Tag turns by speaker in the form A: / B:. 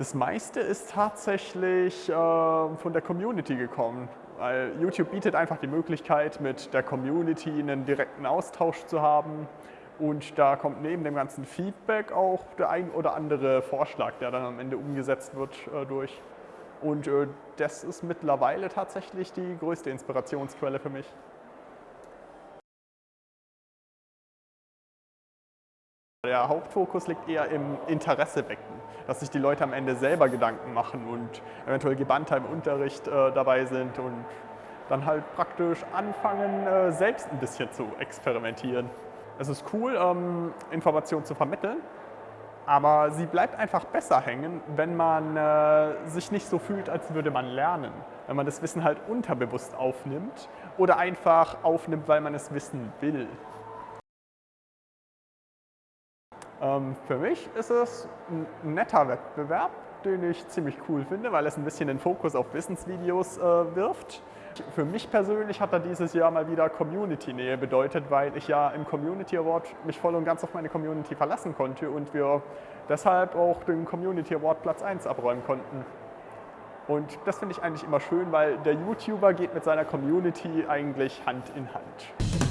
A: Das meiste ist tatsächlich äh, von der Community gekommen. Weil YouTube bietet einfach die Möglichkeit, mit der Community einen direkten Austausch zu haben. Und da kommt neben dem ganzen Feedback auch der ein oder andere Vorschlag, der dann am Ende umgesetzt wird, äh, durch. Und äh, das ist mittlerweile tatsächlich die größte Inspirationsquelle für mich. Der Hauptfokus liegt eher im Interesse wecken, dass sich die Leute am Ende selber Gedanken machen und eventuell gebannter im Unterricht äh, dabei sind und dann halt praktisch anfangen, äh, selbst ein bisschen zu experimentieren. Es ist cool, ähm, Informationen zu vermitteln, aber sie bleibt einfach besser hängen, wenn man äh, sich nicht so fühlt, als würde man lernen. Wenn man das Wissen halt unterbewusst aufnimmt oder einfach aufnimmt, weil man es wissen will. Für mich ist es ein netter Wettbewerb, den ich ziemlich cool finde, weil es ein bisschen den Fokus auf Wissensvideos äh, wirft. Für mich persönlich hat er dieses Jahr mal wieder Community-Nähe bedeutet, weil ich ja im Community Award mich voll und ganz auf meine Community verlassen konnte und wir deshalb auch den Community Award Platz 1 abräumen konnten. Und das finde ich eigentlich immer schön, weil der YouTuber geht mit seiner Community eigentlich Hand in Hand.